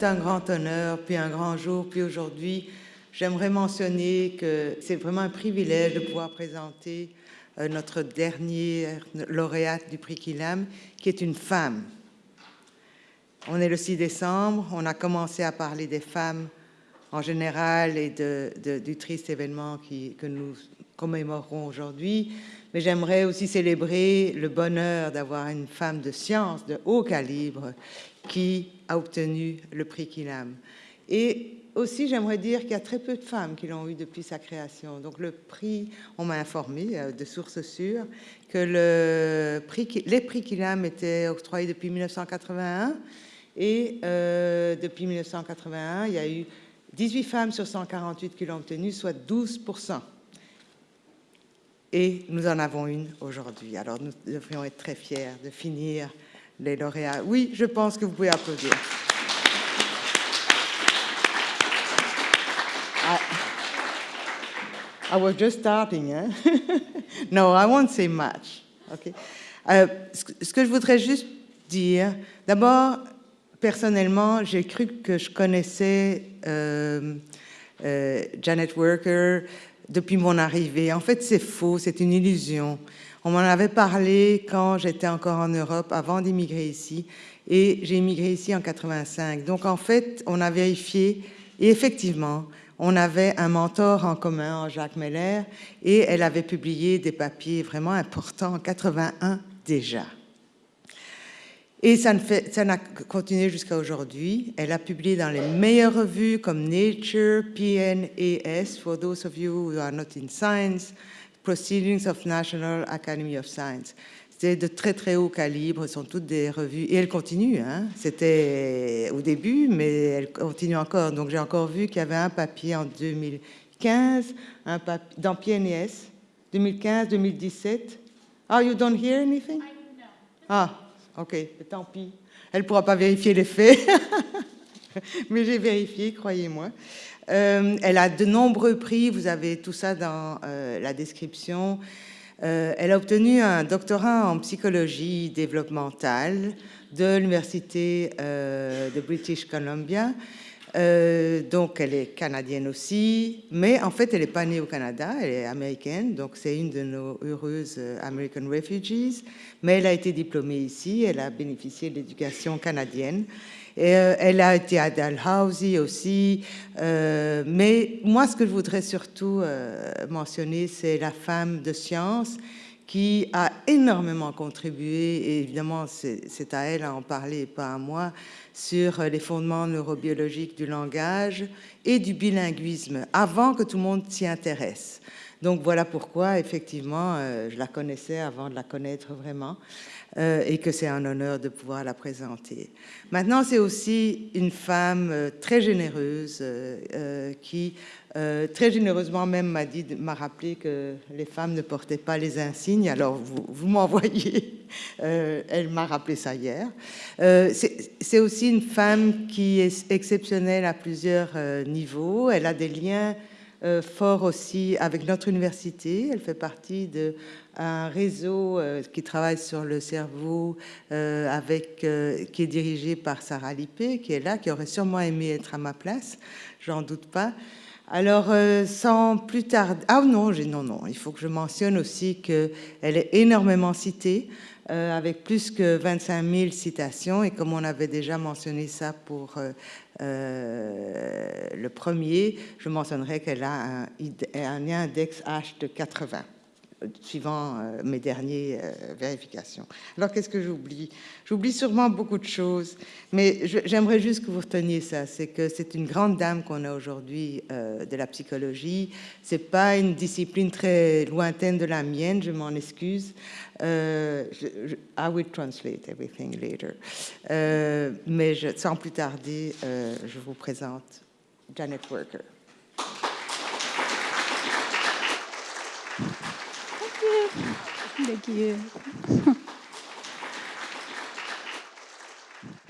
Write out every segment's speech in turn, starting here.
c'est un grand honneur, puis un grand jour, puis aujourd'hui, j'aimerais mentionner que c'est vraiment un privilège de pouvoir présenter euh, notre dernière lauréate du prix Kilam, qui est une femme. On est le 6 décembre, on a commencé à parler des femmes en général et du triste événement que nous commémorons aujourd'hui, mais j'aimerais aussi célébrer le bonheur d'avoir une femme de science de haut calibre qui a obtenu le prix Kilam. Et aussi, j'aimerais dire qu'il y a très peu de femmes qui l'ont eu depuis sa création. Donc le prix, on m'a informé euh, de sources sûres que le prix, les prix Kilam étaient octroyés depuis 1981 et euh, depuis 1981, il y a eu 18 femmes sur 148 qui l'ont obtenu, soit 12 Et nous en avons une aujourd'hui. Alors nous devrions être très fiers de finir les lauréats. Oui, je pense que vous pouvez applaudir. I, was just starting. Hein? no, I won't say much. Okay. Euh, ce que je voudrais juste dire, d'abord, personnellement, j'ai cru que je connaissais euh, euh, Janet Worker depuis mon arrivée. En fait, c'est faux, c'est une illusion. On m'en avait parlé quand j'étais encore en Europe, avant d'immigrer ici, et j'ai immigré ici en 85. Donc, en fait, on a vérifié, et effectivement, on avait un mentor en commun, Jacques Meller, et elle avait publié des papiers vraiment importants en 81 déjà. Et ça n'a continué jusqu'à aujourd'hui. Elle a publié dans les meilleures revues comme Nature, PNAS, for those of you who are not in science, Proceedings of National Academy of Science. C'est de très très haut calibre, ce sont toutes des revues, et elle continue, hein. c'était au début, mais elle continue encore. Donc j'ai encore vu qu'il y avait un papier en 2015, un papier, dans PNAS, 2015-2017. Ah, you don't hear anything? Ah, Ok, tant pis. Elle ne pourra pas vérifier les faits. Mais j'ai vérifié, croyez-moi. Euh, elle a de nombreux prix, vous avez tout ça dans euh, la description. Euh, elle a obtenu un doctorat en psychologie développementale de l'Université de British Columbia. Donc, elle est canadienne aussi, mais en fait, elle n'est pas née au Canada, elle est américaine, donc c'est une de nos heureuses American Refugees, mais elle a été diplômée ici, elle a bénéficié de l'éducation canadienne. Euh, elle a été à Dalhousie aussi, mais moi, ce que je voudrais surtout mentionner, c'est la femme de science qui a énormément contribué, et évidemment c'est à elle à en parler pas à moi, sur les fondements neurobiologiques du langage et du bilinguisme, avant que tout le monde s'y intéresse. Donc voilà pourquoi, effectivement, euh, je la connaissais avant de la connaître vraiment. Euh, et que c'est un honneur de pouvoir la présenter. Maintenant, c'est aussi une femme euh, très généreuse qui, très généreusement même, m'a dit, m'a rappelé que les femmes ne portaient pas les insignes. Alors, vous, vous m'envoyez. elle m'a rappelé ça hier. c'est aussi une femme qui est exceptionnelle à plusieurs niveaux. Elle a des liens forts aussi avec notre université. Elle fait partie de un réseau euh, qui travaille sur le cerveau euh, avec, euh, qui est dirigé par Sarah Lippé, qui est là, qui aurait sûrement aimé être à ma place, j'en doute pas. Alors, sans plus tarder... Ah non, non, non, il faut que je mentionne aussi qu'elle est énormément citée, avec plus que 25 000 citations, et comme on avait déjà mentionné ça pour le premier, je mentionnerai qu'elle a un, un index H de 80 suivant euh, mes dernières euh, vérifications. Alors, qu'est-ce que j'oublie? J'oublie sûrement beaucoup de choses, mais j'aimerais juste que vous reteniez ça, c'est que c'est une grande dame qu'on a aujourd'hui euh, de la psychologie. C'est pas une discipline très lointaine de la mienne, je m'en excuse. I will translate everything later. mais sans plus tarder, je vous présente Janet Worker. Thank you.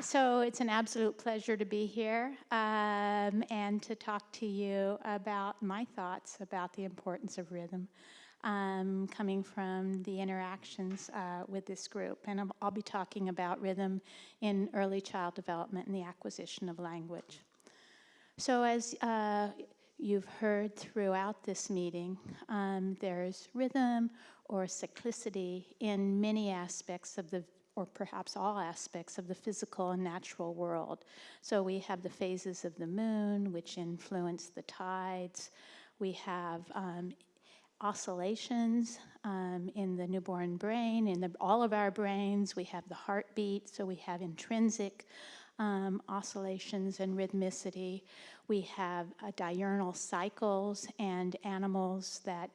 so it's an absolute pleasure to be here um, and to talk to you about my thoughts about the importance of rhythm. um, coming from the interactions uh, with this group. And I'll, I'll be talking about rhythm in early child development and the acquisition of language. So as uh, you've heard throughout this meeting, um, there's rhythm or cyclicity in many aspects of the or perhaps all aspects of the physical and natural world. So we have the phases of the moon, which influence the tides. We have um, oscillations um, in the newborn brain, in the, all of our brains. We have the heartbeat, so we have intrinsic um, oscillations and rhythmicity. We have uh, diurnal cycles and animals that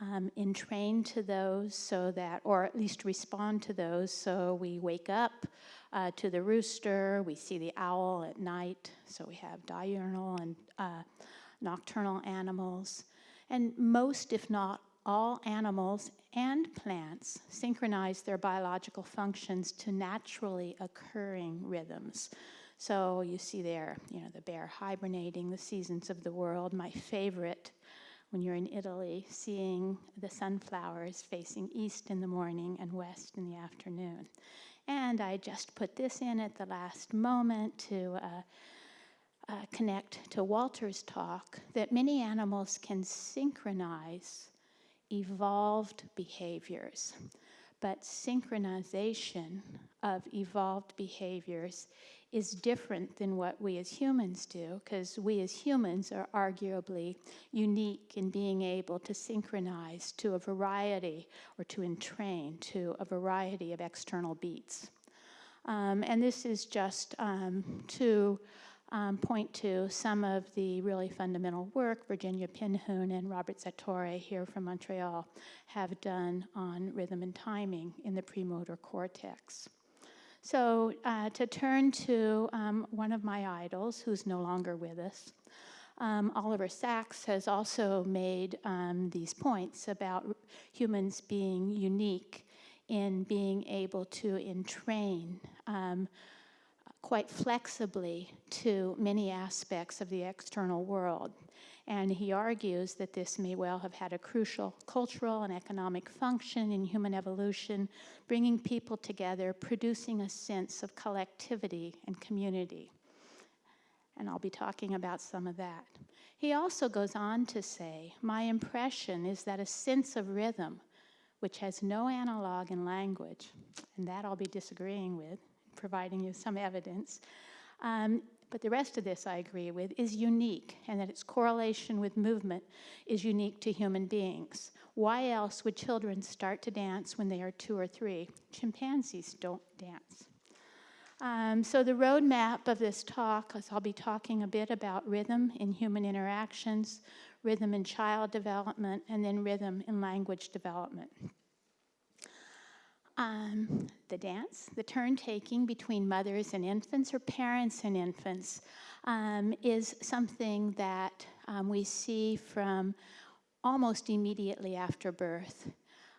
um, entrain to those so that, or at least respond to those. So we wake up uh, to the rooster, we see the owl at night. So we have diurnal and uh, nocturnal animals. And most, if not all, animals and plants synchronize their biological functions to naturally occurring rhythms. So you see there, you know, the bear hibernating, the seasons of the world. My favorite when you're in Italy, seeing the sunflowers facing east in the morning and west in the afternoon. And I just put this in at the last moment to uh, uh, connect to Walter's talk that many animals can synchronize evolved behaviors, but synchronization of evolved behaviors is different than what we as humans do, because we as humans are arguably unique in being able to synchronize to a variety or to entrain to a variety of external beats. Um, and this is just um, to um, point to some of the really fundamental work Virginia Penhune and Robert Zatorre here from Montreal have done on rhythm and timing in the premotor cortex. So uh, to turn to um, one of my idols, who's no longer with us, um, Oliver Sacks has also made um, these points about humans being unique in being able to entrain um, quite flexibly to many aspects of the external world. And he argues that this may well have had a crucial cultural and economic function in human evolution, bringing people together, producing a sense of collectivity and community. And I'll be talking about some of that. He also goes on to say, My impression is that a sense of rhythm, which has no analog in language, and that I'll be disagreeing with, providing you some evidence, um, but the rest of this I agree with, is unique, and that its correlation with movement is unique to human beings. Why else would children start to dance when they are two or three? Chimpanzees don't dance. Um, so the roadmap of this talk is I'll be talking a bit about rhythm in human interactions, rhythm in child development, and then rhythm in language development. Um, the dance, the turn taking between mothers and infants or parents and infants um, is something that um, we see from almost immediately after birth.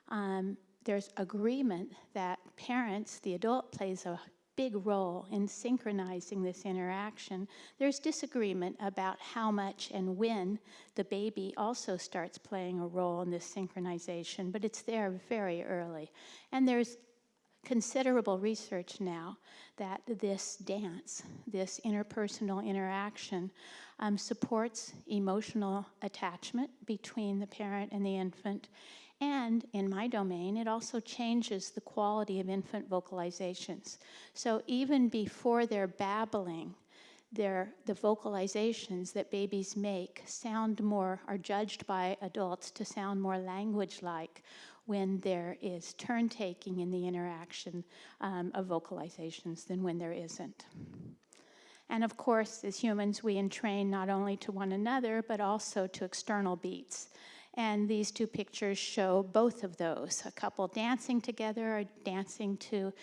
Um, there's agreement that parents, the adult plays a big role in synchronizing this interaction. There's disagreement about how much and when the baby also starts playing a role in this synchronization, but it's there very early. And there's considerable research now that this dance, this interpersonal interaction, um, supports emotional attachment between the parent and the infant and in my domain, it also changes the quality of infant vocalizations. So even before they're babbling, the vocalizations that babies make sound more, are judged by adults to sound more language-like when there is turn taking in the interaction um, of vocalizations than when there isn't. And of course, as humans, we entrain not only to one another, but also to external beats. And these two pictures show both of those, a couple dancing together or dancing to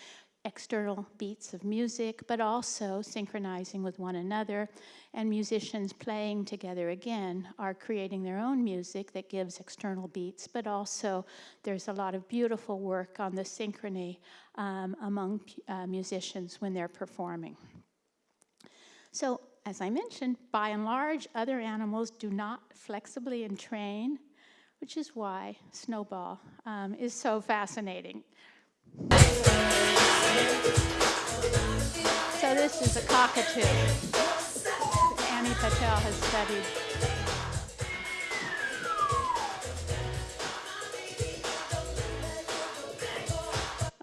external beats of music, but also synchronizing with one another. And musicians playing together again are creating their own music that gives external beats, but also there's a lot of beautiful work on the synchrony um, among uh, musicians when they're performing. So, as I mentioned, by and large, other animals do not flexibly entrain which is why Snowball um, is so fascinating. So this is a cockatoo. Annie Patel has studied.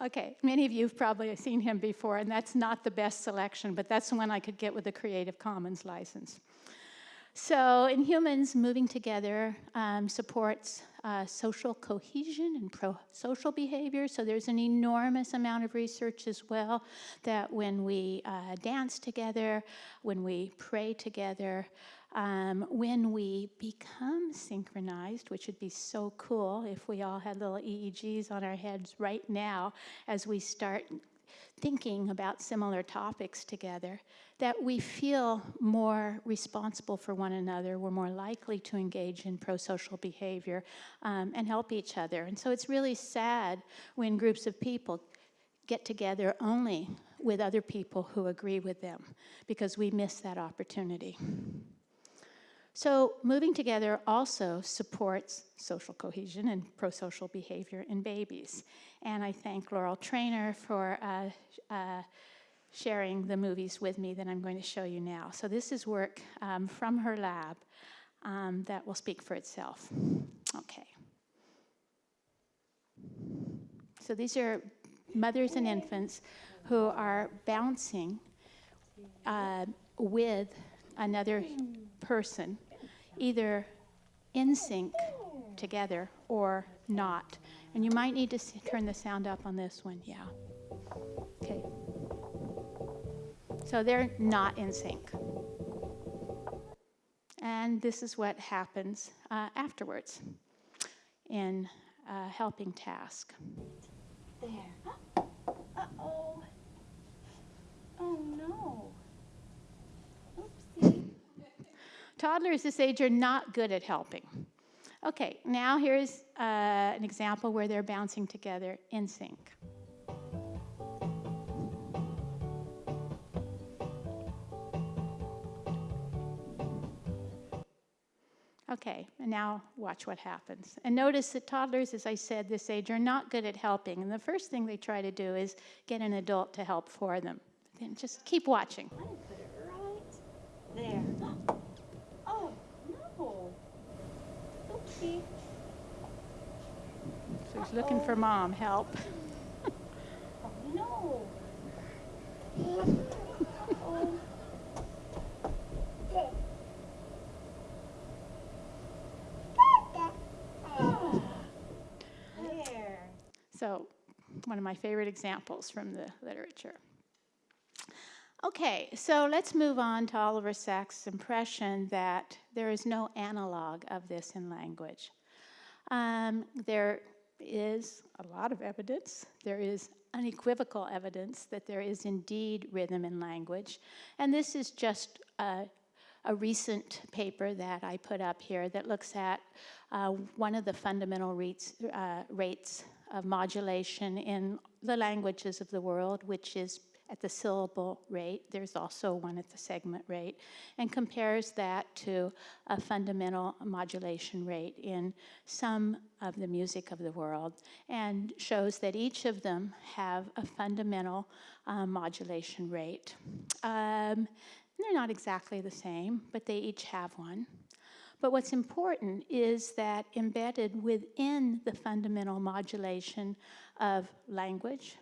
Okay, many of you have probably seen him before, and that's not the best selection, but that's the one I could get with a Creative Commons license. So in humans, moving together um, supports uh, social cohesion and pro-social behavior. So there's an enormous amount of research as well that when we uh, dance together, when we pray together, um, when we become synchronized, which would be so cool if we all had little EEGs on our heads right now as we start thinking about similar topics together, that we feel more responsible for one another, we're more likely to engage in pro-social behavior um, and help each other. And so it's really sad when groups of people get together only with other people who agree with them because we miss that opportunity. So moving together also supports social cohesion and pro-social behavior in babies. And I thank Laurel Trainor for uh, uh, sharing the movies with me that I'm going to show you now. So this is work um, from her lab um, that will speak for itself. Okay. So these are mothers and infants who are bouncing uh, with another person either in sync together or not. And you might need to turn the sound up on this one, yeah. Okay. So they're not in sync. And this is what happens uh, afterwards in a helping task. There. Uh-oh. Oh, no. Toddlers this age are not good at helping. Okay, now here's uh, an example where they're bouncing together in sync. Okay, and now watch what happens. And notice that toddlers, as I said, this age are not good at helping. And the first thing they try to do is get an adult to help for them. Then just keep watching. Right there. So he's looking for mom, help. oh, no. So, one of my favorite examples from the literature. Okay, so let's move on to Oliver Sacks' impression that there is no analog of this in language. Um, there is a lot of evidence. There is unequivocal evidence that there is indeed rhythm in language. And this is just a, a recent paper that I put up here that looks at uh, one of the fundamental uh, rates of modulation in the languages of the world, which is at the syllable rate. There's also one at the segment rate, and compares that to a fundamental modulation rate in some of the music of the world, and shows that each of them have a fundamental uh, modulation rate. Um, they're not exactly the same, but they each have one. But what's important is that embedded within the fundamental modulation of language,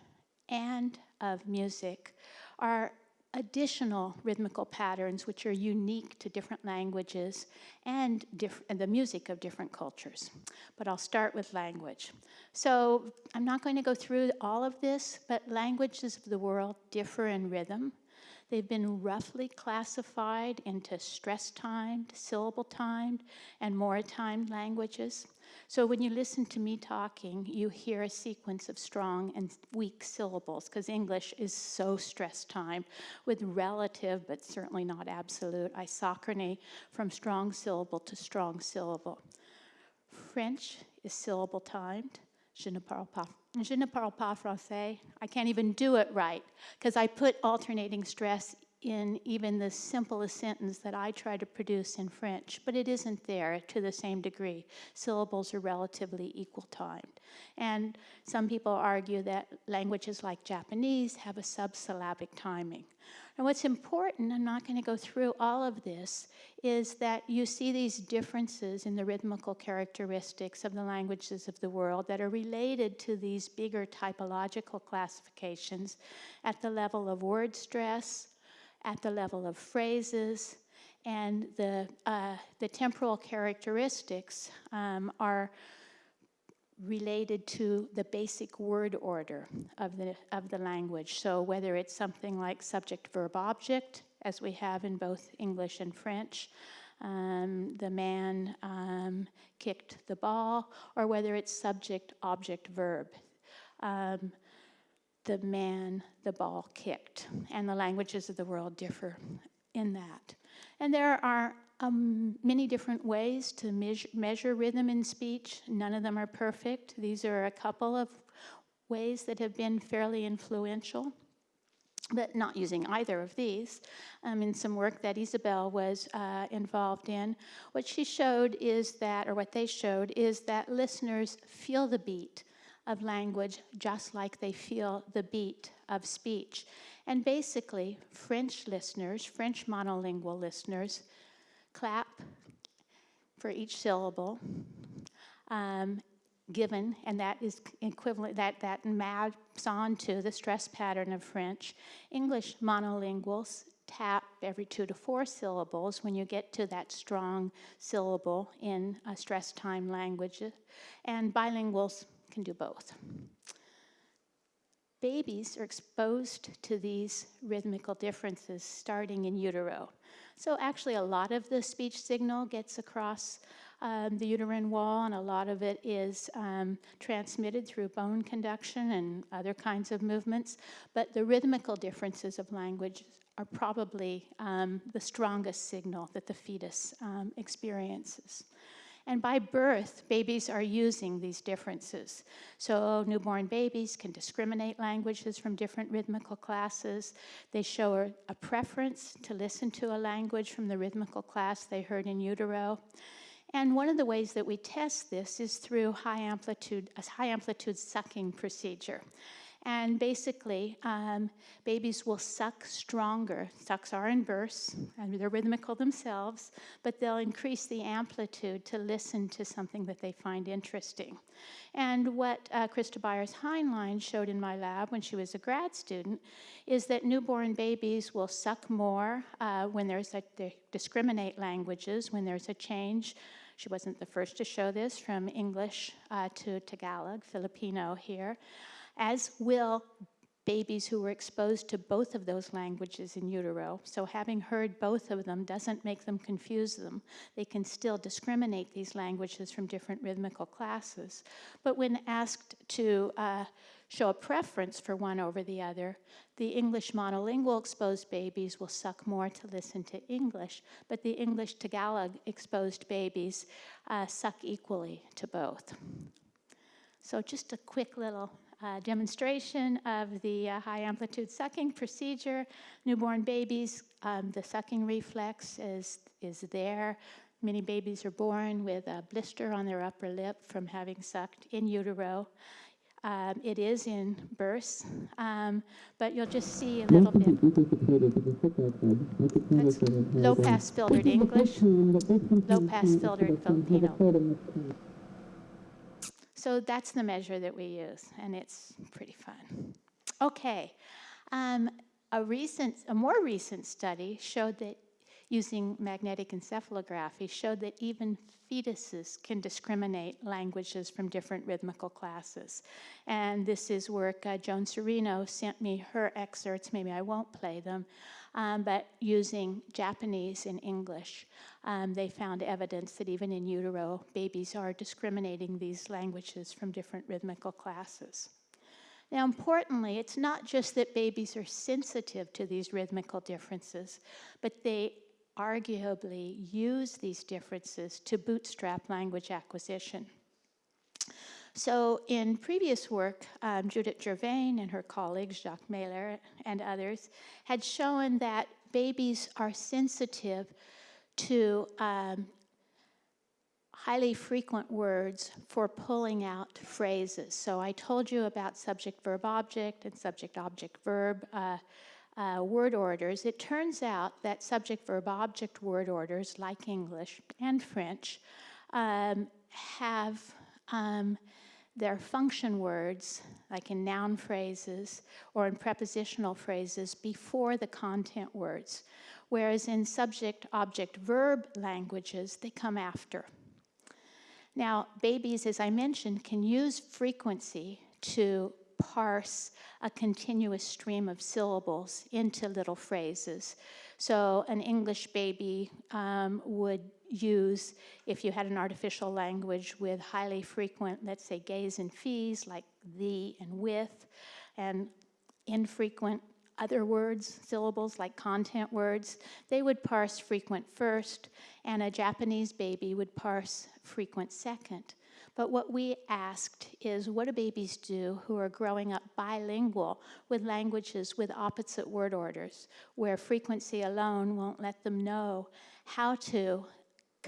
and of music are additional rhythmical patterns which are unique to different languages and, and, the music of different cultures. But I'll start with language. So I'm not going to go through all of this, but languages of the world differ in rhythm. They've been roughly classified into stress-timed, syllable-timed, and mora-timed languages. So when you listen to me talking, you hear a sequence of strong and weak syllables because English is so stress timed with relative, but certainly not absolute, isochrony from strong syllable to strong syllable. French is syllable timed. Je ne parle pas, je ne parle pas français. I can't even do it right because I put alternating stress in even the simplest sentence that I try to produce in French, but it isn't there to the same degree. Syllables are relatively equal timed. And some people argue that languages like Japanese have a subsyllabic timing. And what's important, I'm not going to go through all of this, is that you see these differences in the rhythmical characteristics of the languages of the world that are related to these bigger typological classifications at the level of word stress, at the level of phrases, and the, uh, the temporal characteristics um, are related to the basic word order of the, of the language. So whether it's something like subject, verb, object, as we have in both English and French, um, the man um, kicked the ball, or whether it's subject, object, verb. Um, the man, the ball kicked. And the languages of the world differ in that. And there are um, many different ways to measure, measure rhythm in speech. None of them are perfect. These are a couple of ways that have been fairly influential, but not using either of these. Um, in some work that Isabel was uh, involved in, what she showed is that, or what they showed, is that listeners feel the beat of language just like they feel the beat of speech. And basically, French listeners, French monolingual listeners, clap for each syllable um, given, and that is equivalent, that, that maps on to the stress pattern of French. English monolinguals tap every two to four syllables when you get to that strong syllable in a stress time language, and bilinguals can do both. Babies are exposed to these rhythmical differences starting in utero. So actually a lot of the speech signal gets across um, the uterine wall and a lot of it is um, transmitted through bone conduction and other kinds of movements. But the rhythmical differences of language are probably um, the strongest signal that the fetus um, experiences. And by birth, babies are using these differences. So newborn babies can discriminate languages from different rhythmical classes. They show a, preference to listen to a language from the rhythmical class they heard in utero. And one of the ways that we test this is through high amplitude, a high amplitude sucking procedure. And basically, um, babies will suck stronger. Sucks are in bursts, and they're rhythmical themselves, but they'll increase the amplitude to listen to something that they find interesting. And what uh, Krista Byers-Heinlein showed in my lab when she was a grad student is that newborn babies will suck more uh, when there's a, they discriminate languages, when there's a change. She wasn't the first to show this from English uh, to Tagalog, Filipino here as will babies who were exposed to both of those languages in utero. So having heard both of them doesn't make them confuse them. They can still discriminate these languages from different rhythmical classes. But when asked to uh, show a preference for one over the other, the English monolingual exposed babies will suck more to listen to English, but the English Tagalog exposed babies uh, suck equally to both. So just a quick little uh, demonstration of the uh, high amplitude sucking procedure. Newborn babies, um, the sucking reflex is, is there. Many babies are born with a blister on their upper lip from having sucked in utero. Um, it is in bursts, um, but you'll just see a little bit. That's low pass filtered English, low pass filtered Filipino. So that's the measure that we use, and it's pretty fun. Okay, um, a recent, a more recent study showed that using magnetic encephalography showed that even fetuses can discriminate languages from different rhythmical classes. And this is work uh, Joan Serino sent me her excerpts, maybe I won't play them, um, but using Japanese and English, um, they found evidence that even in utero, babies are discriminating these languages from different rhythmical classes. Now, importantly, it's not just that babies are sensitive to these rhythmical differences, but they arguably use these differences to bootstrap language acquisition. So in previous work, um, Judith Gervain and her colleagues, Jacques Mehler and others, had shown that babies are sensitive to um, highly frequent words for pulling out phrases. So I told you about subject verb object and subject object verb uh, uh, word orders. It turns out that subject verb object word orders, like English and French, um, have um, their function words, like in noun phrases or in prepositional phrases, before the content words, whereas in subject object verb languages, they come after. Now, babies, as I mentioned, can use frequency to parse a continuous stream of syllables into little phrases. So an English baby um, would use, if you had an artificial language with highly frequent, let's say, gays and fees, like the and with, and infrequent other words, syllables like content words, they would parse frequent first, and a Japanese baby would parse frequent second. But what we asked is what do babies do who are growing up bilingual with languages with opposite word orders, where frequency alone won't let them know how to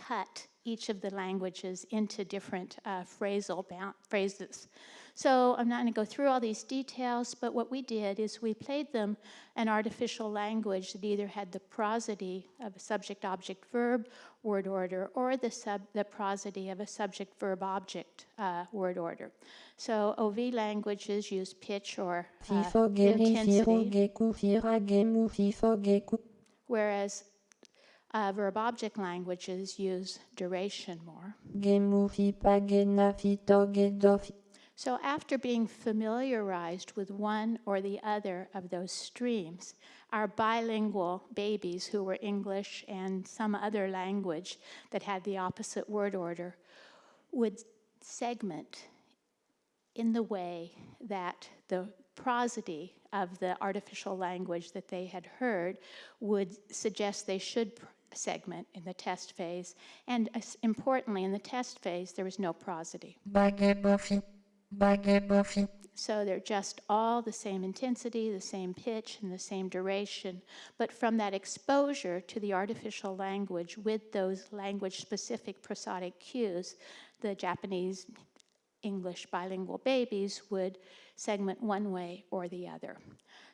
cut each of the languages into different uh, phrasal phrases. So I'm not going to go through all these details, but what we did is we played them an artificial language that either had the prosody of a subject-object-verb word order or the, sub, the prosody of a subject-verb-object uh, word order. So OV languages use pitch or uh, intensity, whereas uh, verb-object languages use duration more. So after being familiarized with one or the other of those streams, our bilingual babies who were English and some other language that had the opposite word order would segment in the way that the prosody of the artificial language that they had heard would suggest they should segment in the test phase. And uh, importantly, in the test phase, there was no prosody. So they're just all the same intensity, the same pitch, and the same duration. But from that exposure to the artificial language with those language-specific prosodic cues, the Japanese English bilingual babies would segment one way or the other.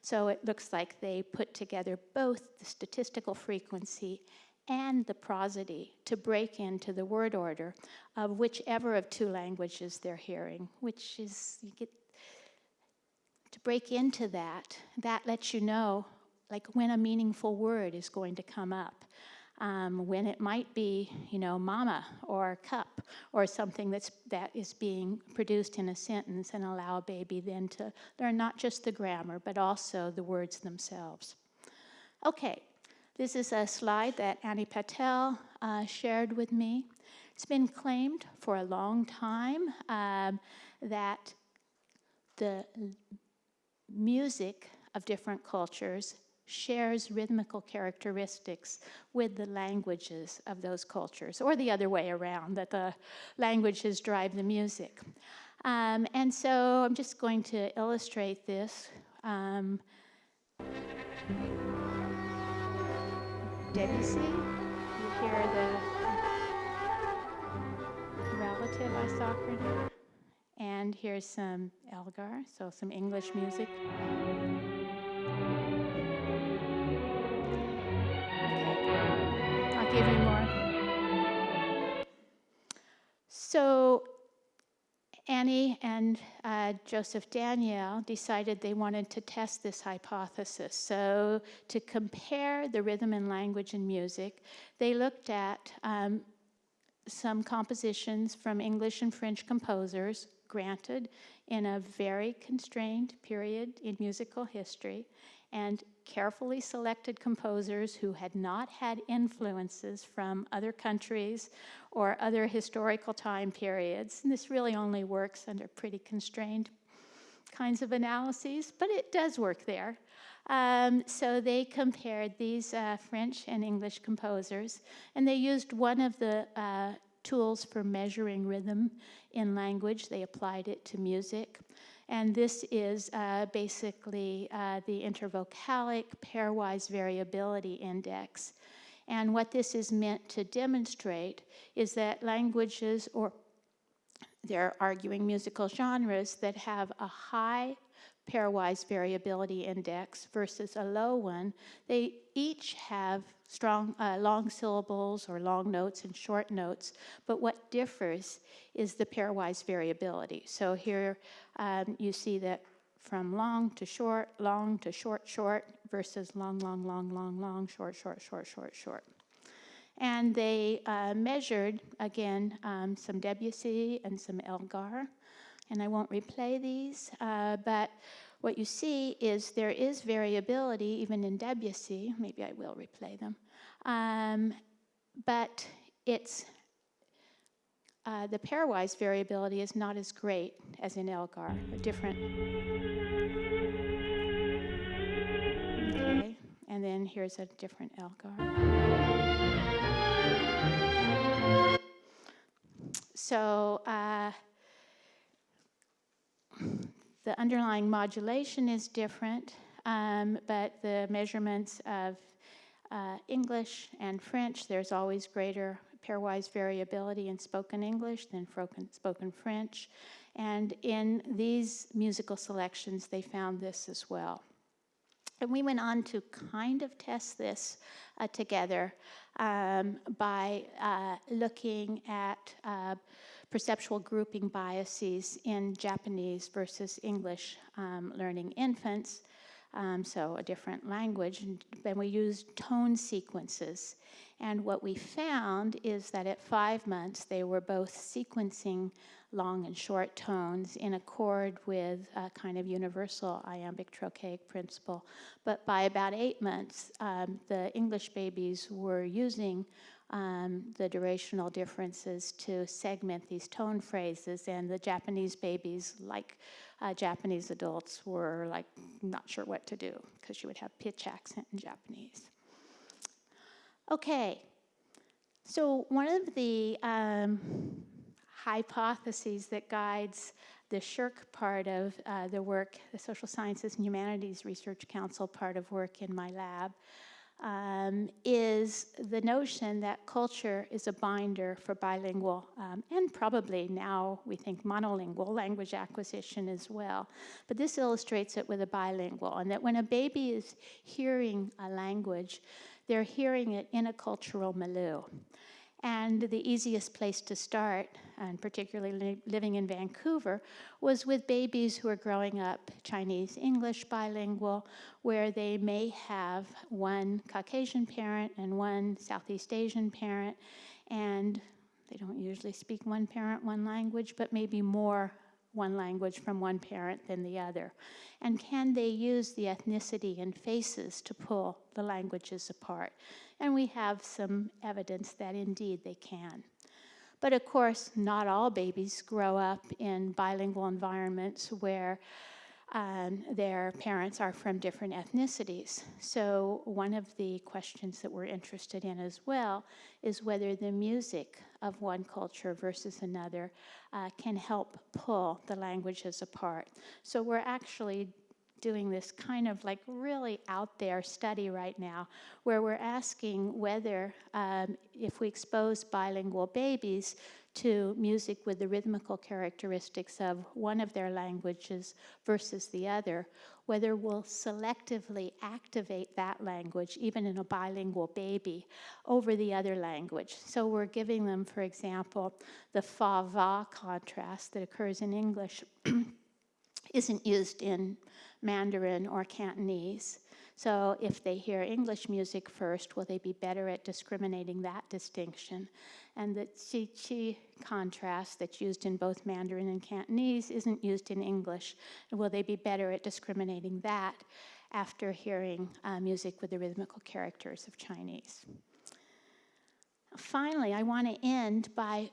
So it looks like they put together both the statistical frequency and the prosody to break into the word order of whichever of two languages they're hearing, which is, you get, to break into that, that lets you know like when a meaningful word is going to come up. Um, when it might be, you know, mama or cup or something that's, that is being produced in a sentence and allow a baby then to learn not just the grammar, but also the words themselves. Okay, this is a slide that Annie Patel uh, shared with me. It's been claimed for a long time um, that the music of different cultures shares rhythmical characteristics with the languages of those cultures, or the other way around, that the languages drive the music. Um, and so I'm just going to illustrate this. Um, Debussy. You hear the relative isochron. And here's some Elgar, so some English music. So Annie and uh, Joseph Daniele decided they wanted to test this hypothesis. So to compare the rhythm and language in music, they looked at um, some compositions from English and French composers, granted in a very constrained period in musical history, and carefully selected composers who had not had influences from other countries or other historical time periods. And this really only works under pretty constrained kinds of analyses, but it does work there. Um, so they compared these uh, French and English composers, and they used one of the uh, tools for measuring rhythm in language. They applied it to music. And this is uh, basically uh, the intervocalic pairwise variability index. And what this is meant to demonstrate is that languages, or they're arguing musical genres that have a high pairwise variability index versus a low one, they each have strong, uh, long syllables or long notes and short notes, but what differs is the pairwise variability. So here um, you see that from long to short, long to short, short versus long, long, long, long, long, short, short, short, short, short. And they uh, measured, again, um, some Debussy and some Elgar. And I won't replay these, uh, but what you see is there is variability even in Debussy. Maybe I will replay them. Um, but it's uh, the pairwise variability is not as great as in Elgar, a different. Okay, and then here's a different Elgar. So uh, the underlying modulation is different, um, but the measurements of uh, English and French, there's always greater pairwise variability in spoken English than spoken French. And in these musical selections, they found this as well. And we went on to kind of test this uh, together um, by uh, looking at uh, perceptual grouping biases in Japanese versus English um, learning infants, um, so a different language. And then we used tone sequences. And what we found is that at five months, they were both sequencing long and short tones in accord with a kind of universal iambic trochaic principle. But by about eight months, um, the English babies were using um, the durational differences to segment these tone phrases, and the Japanese babies, like uh, Japanese adults, were like not sure what to do because you would have pitch accent in Japanese. Okay, so one of the um, hypotheses that guides the SSHRC part of uh, the work, the Social Sciences and Humanities Research Council part of work in my lab, um, is the notion that culture is a binder for bilingual um, and probably now we think monolingual language acquisition as well. But this illustrates it with a bilingual, and that when a baby is hearing a language, they're hearing it in a cultural milieu. And the easiest place to start, and particularly li living in Vancouver, was with babies who are growing up Chinese English bilingual, where they may have one Caucasian parent and one Southeast Asian parent, and they don't usually speak one parent, one language, but maybe more one language from one parent than the other? And can they use the ethnicity and faces to pull the languages apart? And we have some evidence that indeed they can. But of course, not all babies grow up in bilingual environments where um, their parents are from different ethnicities. So one of the questions that we're interested in as well is whether the music of one culture versus another uh, can help pull the languages apart. So we're actually doing this kind of like really out there study right now where we're asking whether um, if we expose bilingual babies to music with the rhythmical characteristics of one of their languages versus the other, whether we'll selectively activate that language, even in a bilingual baby, over the other language. So we're giving them, for example, the fa-va contrast that occurs in English isn't used in Mandarin or Cantonese. So if they hear English music first, will they be better at discriminating that distinction? And the chi chi contrast that's used in both Mandarin and Cantonese isn't used in English. Will they be better at discriminating that after hearing uh, music with the rhythmical characters of Chinese? Finally, I want to end by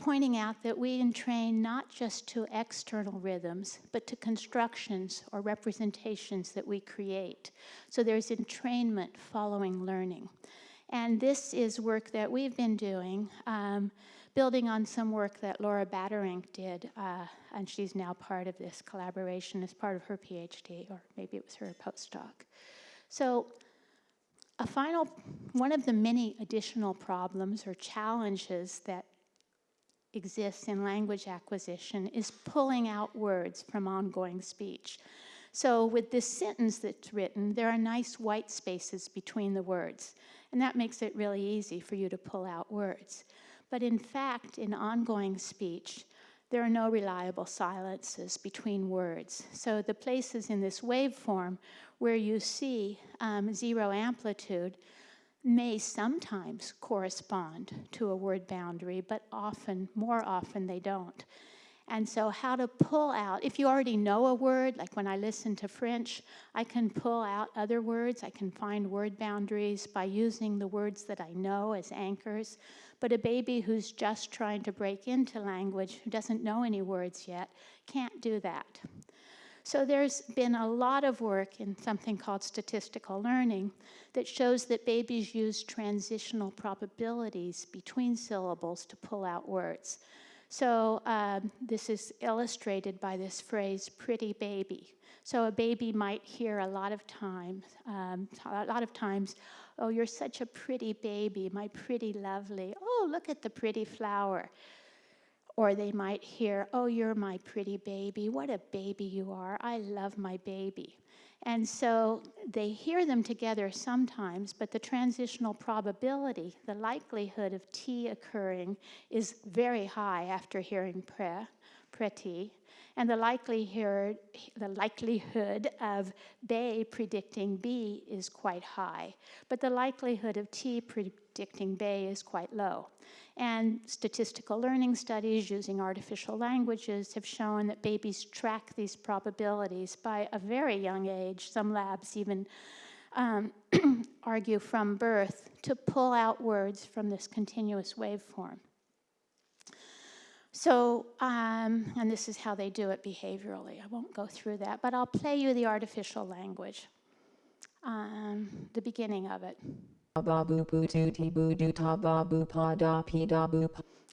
pointing out that we entrain not just to external rhythms, but to constructions or representations that we create. So there's entrainment following learning. And this is work that we've been doing, um, building on some work that Laura Batterink did, uh, and she's now part of this collaboration as part of her PhD, or maybe it was her postdoc. So a final, one of the many additional problems or challenges that exists in language acquisition is pulling out words from ongoing speech. So with this sentence that's written, there are nice white spaces between the words, and that makes it really easy for you to pull out words. But in fact, in ongoing speech, there are no reliable silences between words. So the places in this waveform where you see um, zero amplitude may sometimes correspond to a word boundary, but often, more often, they don't. And so, how to pull out, if you already know a word, like when I listen to French, I can pull out other words. I can find word boundaries by using the words that I know as anchors. But a baby who's just trying to break into language, who doesn't know any words yet, can't do that. So there's been a lot of work in something called statistical learning that shows that babies use transitional probabilities between syllables to pull out words. So um, this is illustrated by this phrase, pretty baby. So a baby might hear a lot of times, um, a lot of times, oh, you're such a pretty baby, my pretty lovely. Oh, look at the pretty flower. Or they might hear, oh, you're my pretty baby. What a baby you are. I love my baby. And so they hear them together sometimes, but the transitional probability, the likelihood of T occurring, is very high after hearing pre, pretty. And the likelihood, the likelihood of bay predicting B is quite high, but the likelihood of T predicting bay is quite low. And statistical learning studies using artificial languages have shown that babies track these probabilities by a very young age. Some labs even um, argue from birth to pull out words from this continuous waveform. So, um, and this is how they do it behaviorally. I won't go through that, but I'll play you the artificial language, um, the beginning of it.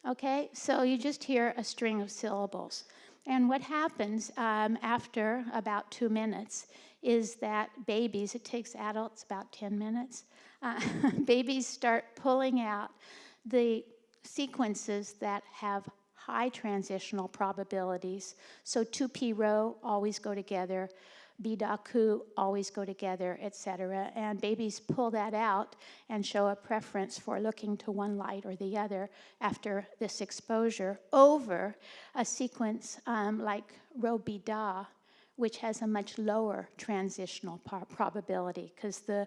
Okay, so you just hear a string of syllables. And what happens um, after about two minutes is that babies, it takes adults about 10 minutes, uh, babies start pulling out the sequences that have high transitional probabilities. So tupiro always go together, bidaku always go together, etc. And babies pull that out and show a preference for looking to one light or the other after this exposure over a sequence um, like rho bida, which has a much lower transitional probability because the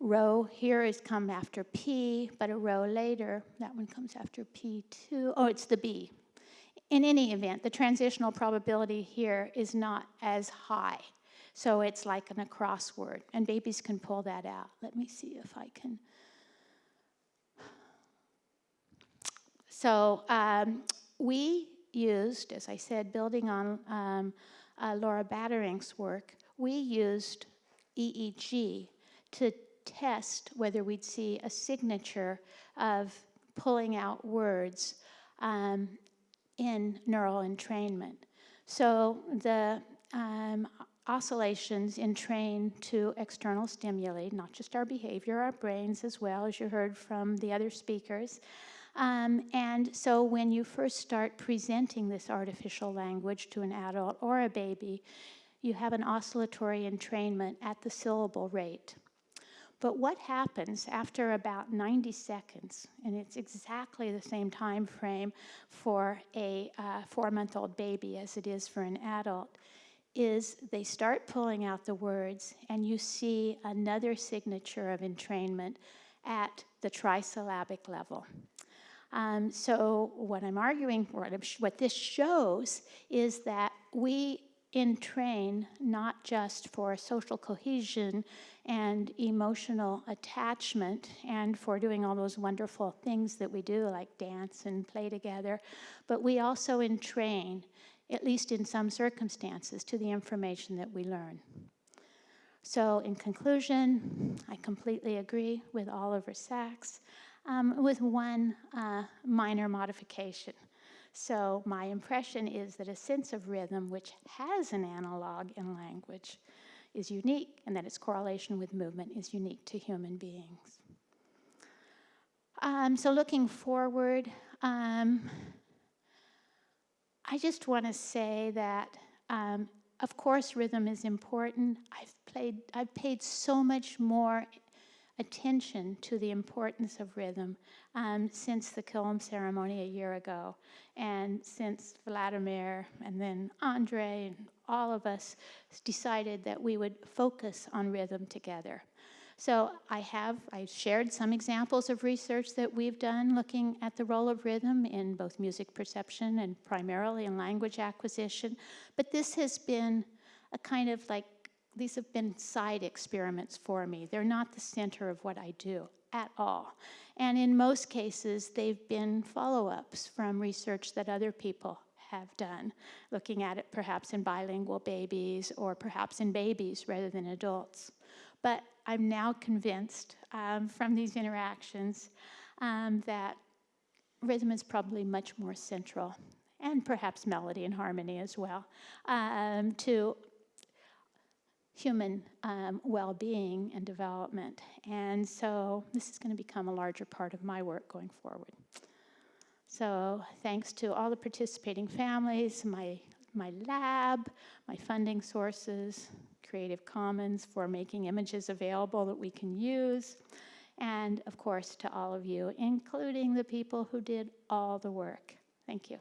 rho here is come after P, but a row later, that one comes after P2. Oh, it's the B. In any event, the transitional probability here is not as high. So it's like an across word, and babies can pull that out. Let me see if I can. So um, we used, as I said, building on um, uh, Laura Batterink's work, we used EEG to test whether we'd see a signature of pulling out words um, in neural entrainment. So the um, oscillations entrain to external stimuli, not just our behavior, our brains as well, as you heard from the other speakers. Um, and so when you first start presenting this artificial language to an adult or a baby, you have an oscillatory entrainment at the syllable rate. But what happens after about 90 seconds, and it's exactly the same time frame for a uh, four-month-old baby as it is for an adult, is they start pulling out the words and you see another signature of entrainment at the trisyllabic level. Um, so what I'm arguing, what, what this shows is that we entrain not just for social cohesion and emotional attachment and for doing all those wonderful things that we do like dance and play together, but we also entrain at least in some circumstances, to the information that we learn. So in conclusion, I completely agree with Oliver Sacks, um, with one uh, minor modification. So my impression is that a sense of rhythm, which has an analog in language, is unique, and that its correlation with movement is unique to human beings. Um, so looking forward, um, I just want to say that, um, of course, rhythm is important. I've played, I've paid so much more attention to the importance of rhythm um, since the Killam ceremony a year ago, and since Vladimir and then Andre and all of us decided that we would focus on rhythm together. So I have, I shared some examples of research that we've done looking at the role of rhythm in both music perception and primarily in language acquisition. But this has been a kind of like, these have been side experiments for me. They're not the center of what I do at all. And in most cases, they've been follow-ups from research that other people have done, looking at it perhaps in bilingual babies or perhaps in babies rather than adults. But I'm now convinced um, from these interactions um, that rhythm is probably much more central, and perhaps melody and harmony as well, um, to human um, well-being and development. And so this is going to become a larger part of my work going forward. So thanks to all the participating families, my, my lab, my funding sources, Creative Commons for making images available that we can use, and of course to all of you, including the people who did all the work. Thank you.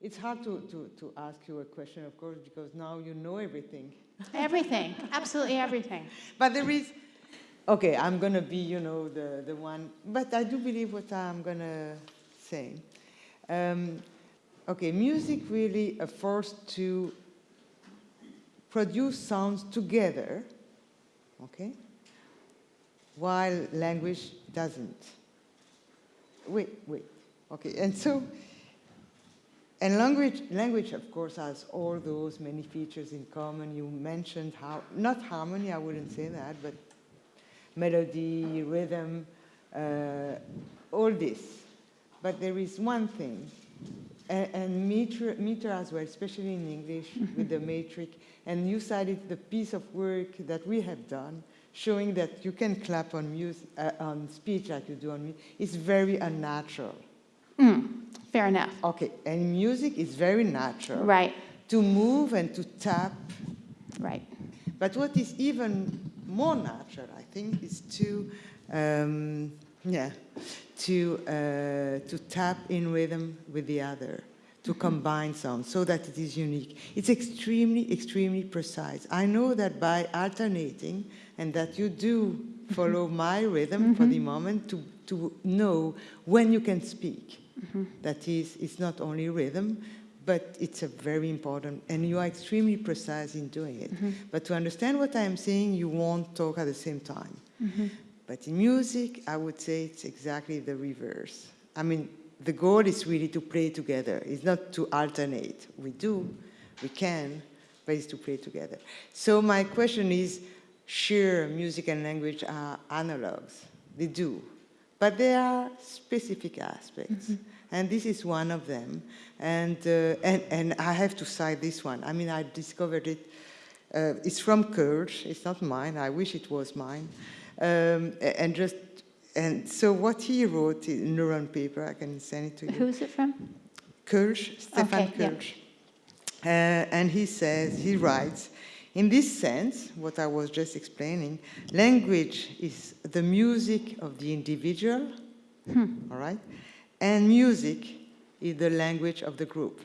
It's hard to, to, to ask you a question, of course, because now you know everything. Everything, absolutely everything. But there is, okay, I'm going to be, you know, the, the one, but I do believe what I'm going to say. Um, okay, music really a force to produce sounds together, okay, while language doesn't. Wait, wait, okay, and so, and language, language, of course, has all those many features in common. You mentioned how, not harmony, I wouldn't say that, but melody, rhythm, uh, all this. But there is one thing, and, and meter, meter as well, especially in English with the metric, and you cited the piece of work that we have done, showing that you can clap on, music, uh, on speech like you do on music. It's very unnatural. Mm, fair enough. Okay, and music is very natural. Right, To move and to tap. right. But what is even more natural, I think, is to, um, yeah, to, uh, to tap in rhythm with the other, to combine sounds so that it is unique. It's extremely, extremely precise. I know that by alternating and that you do follow my rhythm for the moment to, to know when you can speak. Mm-hmm. That is, it's not only rhythm, but it's a very important, and you are extremely precise in doing it. Mm-hmm. But to understand what I'm saying, you won't talk at the same time. Mm-hmm. But in music, I would say it's exactly the reverse. I mean, the goal is really to play together. It's not to alternate. We do, we can, but it's to play together. So my question is, sure, music and language are analogs. They do. But there are specific aspects. And this is one of them. And, uh, and, and I have to cite this one. I mean, I discovered it. Uh, it's from Koelsch. It's not mine. I wish it was mine. Um, and just, and so what he wrote in Neuron paper, I can send it to you. Who's it from? Koelsch, Stefan Okay, yeah. Koelsch. Uh, and he says, he writes, in this sense, what I was just explaining, language is the music of the individual, Hmm. all right? And music is the language of the group.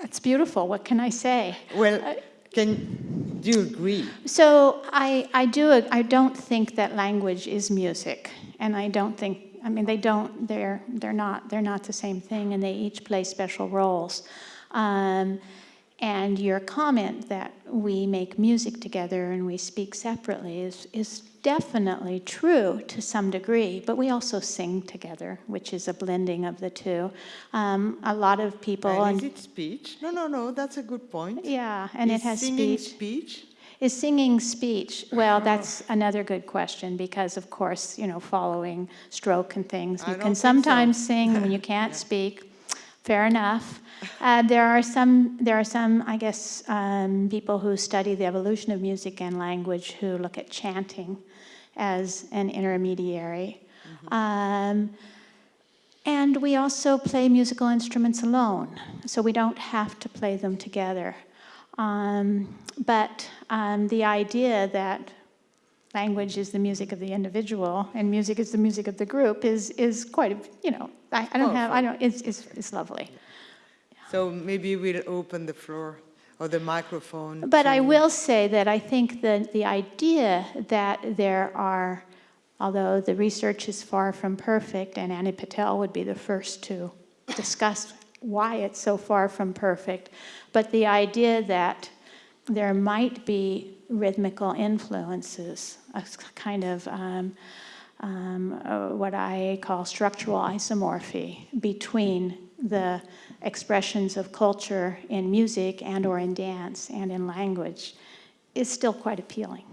That's beautiful, what can I say? Well, can, do you agree? So I, I do, I don't think that language is music, and I don't think, I mean, they don't, they're, they're not, they're not the same thing, and they each play special roles. Um, And your comment that we make music together and we speak separately is, is definitely true to some degree, but we also sing together, which is a blending of the two. Um, a lot of people, And is it speech? No, no, no, that's a good point. yeah, and it has singing speech. speech? Is singing speech? Well, that's another good question because, of course, you know, following stroke and things, you can think so. sometimes sing when you can't speak. Fair enough. Uh, there are some. There are some, I guess, um, people who study the evolution of music and language who look at chanting as an intermediary. Um, and we also play musical instruments alone, so we don't have to play them together. Um, but um, the idea that language is the music of the individual and music is the music of the group is, is quite, you know, I, I don't have, I don't, it's, it's, it's lovely. So maybe we'll open the floor or the microphone. But I will say that I think that the idea that there are, although the research is far from perfect, and Ani Patel would be the first to discuss why it's so far from perfect, but the idea that there might be rhythmical influences, a kind of um, um, uh, what I call structural isomorphy between the expressions of culture in music and or in dance and in language is still quite appealing.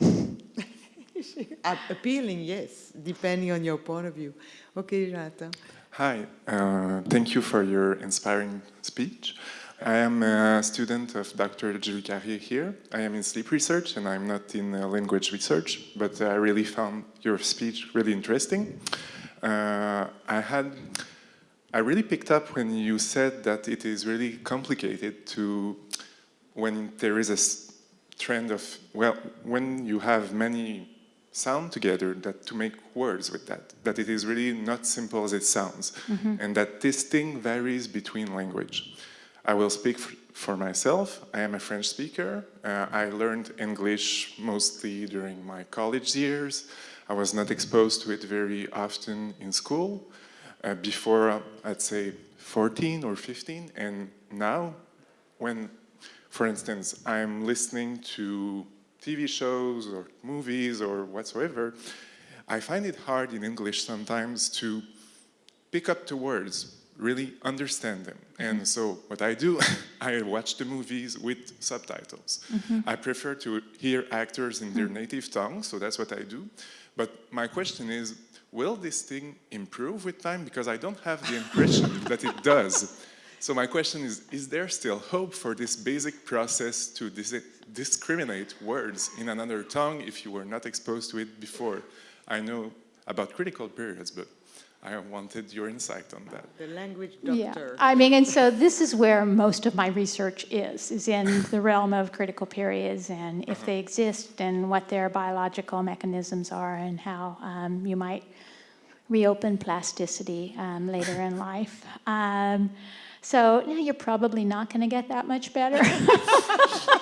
A- Appealing, yes, depending on your point of view. Okay, Jonathan. Hi, uh, thank you for your inspiring speech. I am a student of Dr. Julie Carrier here. I am in sleep research and I'm not in uh, language research, but I really found your speech really interesting. Uh, I had, I really picked up when you said that it is really complicated to, when there is a trend of, well, when you have many sound together that to make words with that that it is really not simple as it sounds and that this thing varies between language i will speak for myself. I am a french speaker. Uh, i learned english mostly during my college years. I was not exposed to it very often in school. Uh, before uh, i'd say 14 or 15 and now when for instance, I'm listening to TV shows or movies or whatsoever, I find it hard in English sometimes to pick up the words, really understand them. And mm-hmm. so what I do, I watch the movies with subtitles. Mm-hmm. I prefer to hear actors in their hmm. native tongue, so that's what I do. But my question is, will this thing improve with time? Because I don't have the impression that it does. So my question is, is there still hope for this basic process to dis- discriminate words in another tongue if you were not exposed to it before? I know about critical periods, but I wanted your insight on that. The language doctor. Yeah. I mean, and so this is where most of my research is, is in the realm of critical periods and if they exist and what their biological mechanisms are and how um, you might reopen plasticity um, later in life. Um, so yeah, you're probably not going to get that much better.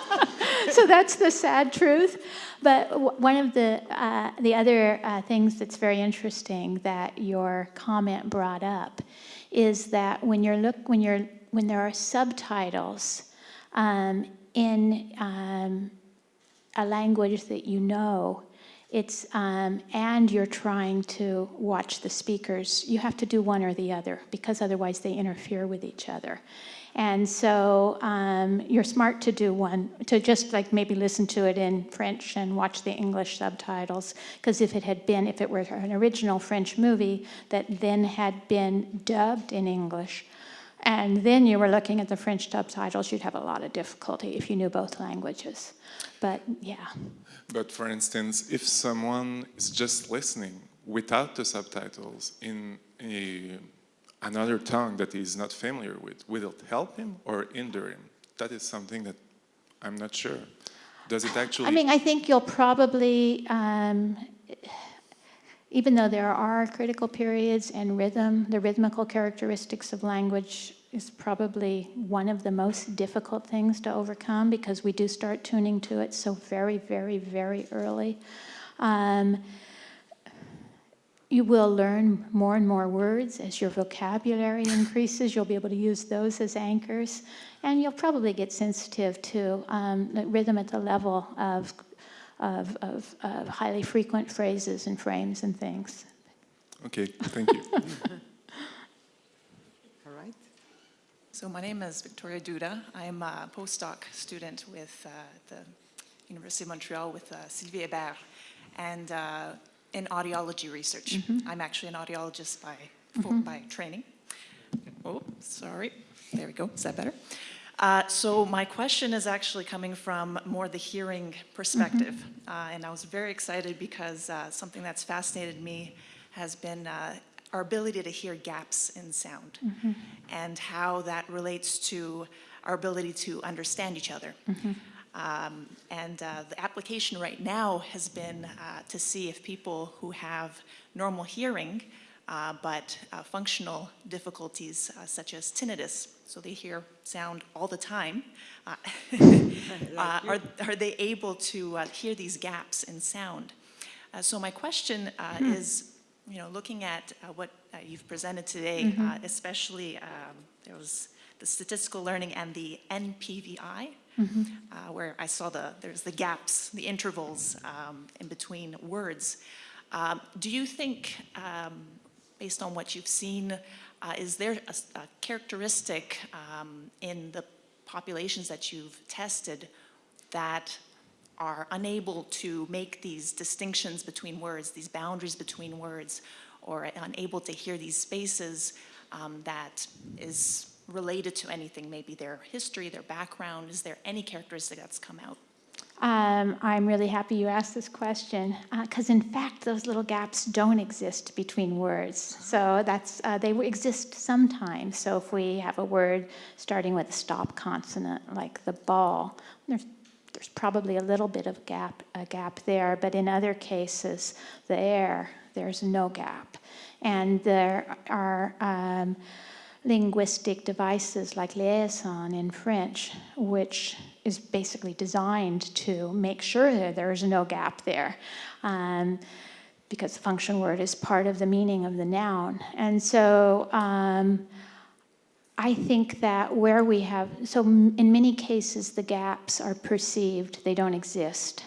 so that's the sad truth. But one of the uh, the other uh, things that's very interesting that your comment brought up is that when you're look when you're when there are subtitles um, in um, a language that you know, it's um, and you're trying to watch the speakers. You have to do one or the other because otherwise they interfere with each other. And so um, you're smart to do one, to just like maybe listen to it in French and watch the English subtitles. Because if it had been, if it were an original French movie that then had been dubbed in English, and then you were looking at the French subtitles, you'd have a lot of difficulty if you knew both languages. But yeah. But for instance, if someone is just listening without the subtitles in a, another tongue that he's not familiar with, will it help him or hinder him? That is something that I'm not sure. Does it actually? I mean, I think you'll probably, um, even though there are critical periods and rhythm, the rhythmical characteristics of language is probably one of the most difficult things to overcome because we do start tuning to it so very, very, very early. Um, you will learn more and more words as your vocabulary increases. You'll be able to use those as anchors. And you'll probably get sensitive to um, the rhythm at the level of, of, of, of highly frequent phrases and frames and things. Okay, thank you. All right. So my name is Victoria Duda. I'm a postdoc student with uh, the University of Montreal with uh, Sylvie Hébert and uh, in audiology research. I'm actually an audiologist by, for, by training. Oh, sorry. There we go. Is that better? Uh, so my question is actually coming from more the hearing perspective. Uh, and I was very excited because uh, something that's fascinated me has been uh, our ability to hear gaps in sound and how that relates to our ability to understand each other. Um, and uh, the application right now has been uh, to see if people who have normal hearing uh, but uh, functional difficulties uh, such as tinnitus, so they hear sound all the time, uh, are, are they able to uh, hear these gaps in sound? Uh, so my question uh, is, you know, looking at uh, what uh, you've presented today, uh, especially um, there was the statistical learning and the NPVI, uh, where I saw the, there's the gaps, the intervals um, in between words. Um, do you think, um, based on what you've seen, uh, is there a characteristic um, in the populations that you've tested that are unable to make these distinctions between words, these boundaries between words, or unable to hear these spaces um, that is related to anything, maybe their history, their background? Is there any characteristic that's come out? Um, I'm really happy you asked this question because, in fact, those little gaps don't exist between words. So that's uh, they exist sometimes. So if we have a word starting with a stop consonant, like the ball, there's there's probably a little bit of gap a gap there. But in other cases, the air there's no gap, and there are. Um, linguistic devices like liaison in French, which is basically designed to make sure that there is no gap there. Um, because the function word is part of the meaning of the noun. And so um, I think that where we have, so in many cases, the gaps are perceived, they don't exist.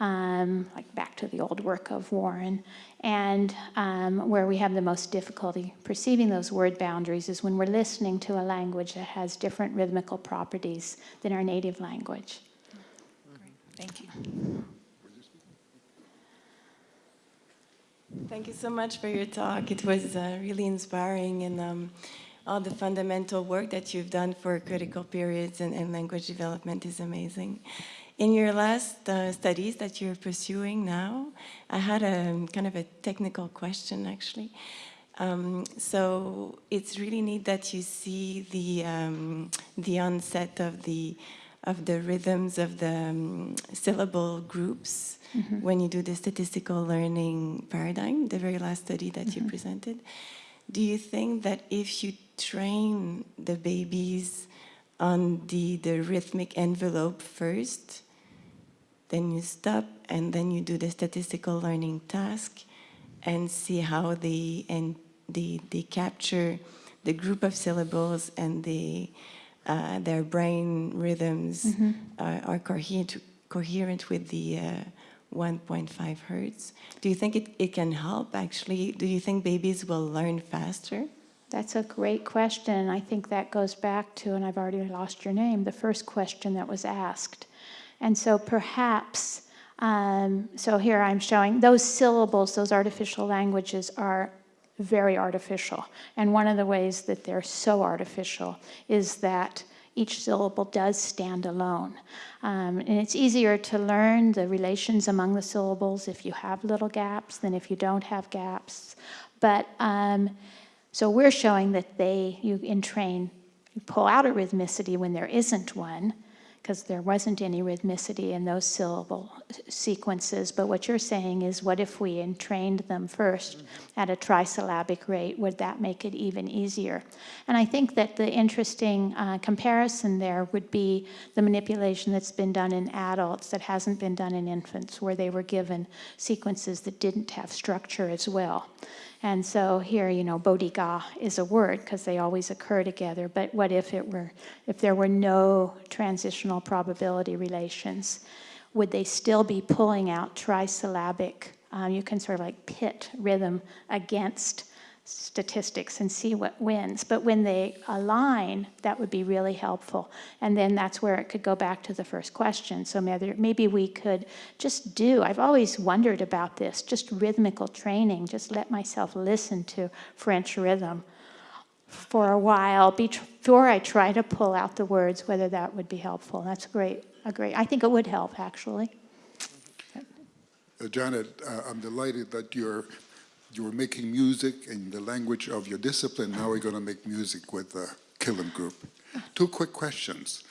Um, like back to the old work of Warren. And um, where we have the most difficulty perceiving those word boundaries is when we're listening to a language that has different rhythmical properties than our native language. Great. Thank you. Thank you so much for your talk. It was uh, really inspiring and um, all the fundamental work that you've done for critical periods and, and language development is amazing. In your last uh, studies that you're pursuing now, I had a kind of a technical question actually. Um, so it's really neat that you see the um, the onset of the of the rhythms of the um, syllable groups when you do the statistical learning paradigm, the very last study that you presented. Do you think that if you train the babies on the, the rhythmic envelope first, then you stop and then you do the statistical learning task and see how they and they, they capture the group of syllables and they, uh, their brain rhythms are, are coherent, coherent with the uh, 1.5 hertz. Do you think it, it can help actually? Do you think babies will learn faster? That's a great question. I think that goes back to, and I've already lost your name, the first question that was asked. And so perhaps, um, so here I'm showing those syllables, those artificial languages are very artificial. And one of the ways that they're so artificial is that each syllable does stand alone. Um, and it's easier to learn the relations among the syllables if you have little gaps than if you don't have gaps. But um, so we're showing that they, you entrain, you pull out a rhythmicity when there isn't one, because there wasn't any rhythmicity in those syllable sequences. But what you're saying is, what if we entrained them first at a trisyllabic rate? Would that make it even easier? And I think that the interesting uh, comparison there would be the manipulation that's been done in adults that hasn't been done in infants, where they were given sequences that didn't have structure as well. And so here, you know, bodiga is a word because they always occur together. But what if it were, if there were no transitional probability relations? Would they still be pulling out trisyllabic? Um, you can sort of like pit rhythm against statistics and see what wins. But when they align, that would be really helpful. And then that's where it could go back to the first question. So maybe, maybe we could just do, I've always wondered about this, just rhythmical training, just let myself listen to French rhythm for a while before I try to pull out the words, whether that would be helpful. That's great, a great, I think it would help actually. Uh, Janet, uh, I'm delighted that you're you're making music in the language of your discipline. Now we're going to make music with the Killam Group. Two quick questions.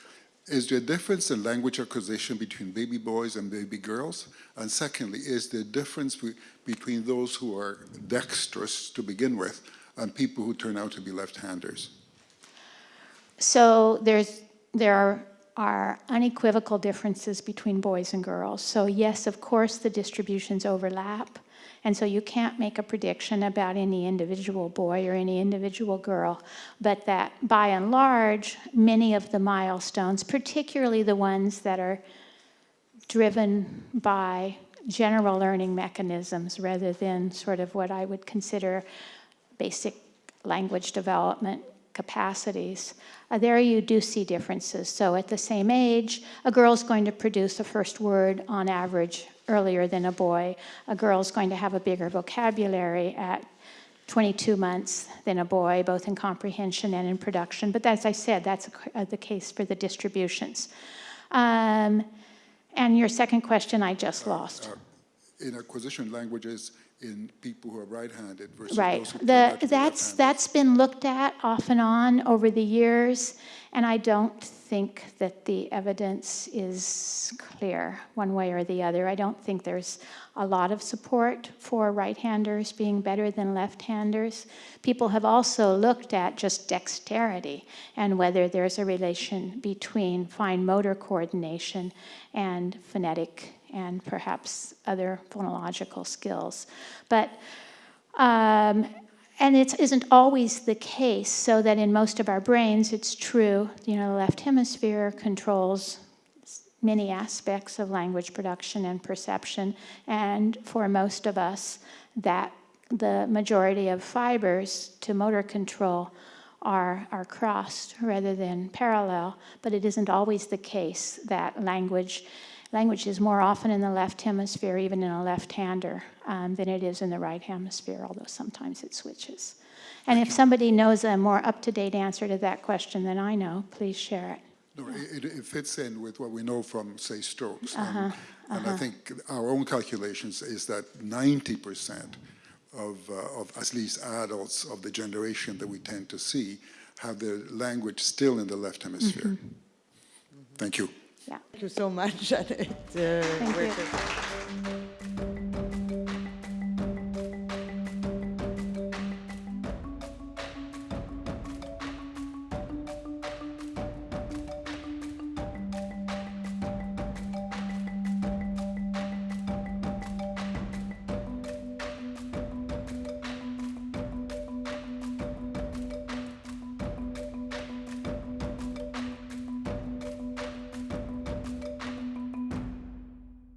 Is there a difference in language acquisition between baby boys and baby girls? And secondly, is there a difference be between those who are dexterous to begin with and people who turn out to be left-handers? So there's, there are, are unequivocal differences between boys and girls. So yes, of course, the distributions overlap. And so you can't make a prediction about any individual boy or any individual girl, but that by and large, many of the milestones, particularly the ones that are driven by general learning mechanisms rather than sort of what I would consider basic language development capacities, uh, there you do see differences. So at the same age, a girl's going to produce a first word on average earlier than a boy. A girl's going to have a bigger vocabulary at 22 months than a boy, both in comprehension and in production. But as I said, that's a, uh, the case for the distributions. Um, and your second question, I just lost. Uh, in acquisition languages, in people who are right-handed versus Right. those who turn The, out to be that's, that's been looked at off and on over the years, and I don't think that the evidence is clear one way or the other. I don't think there's a lot of support for right-handers being better than left-handers. People have also looked at just dexterity and whether there's a relation between fine motor coordination and phonetic and perhaps other phonological skills. But um, and it isn't always the case, so that in most of our brains, it's true, you know, the left hemisphere controls many aspects of language production and perception, and for most of us, that the majority of fibers to motor control are, are crossed rather than parallel, but it isn't always the case that language Language is more often in the left hemisphere, even in a left-hander, um, than it is in the right hemisphere, although sometimes it switches. And if somebody knows a more up-to-date answer to that question than I know, please share it. No, it, it fits in with what we know from, say, strokes. Uh-huh, Um, And I think our own calculations is that 90% of, uh, of at least adults of the generation that we tend to see have their language still in the left hemisphere. Mm-hmm. Thank you. Yeah. Thank you so much, Janet. Uh, Thank you.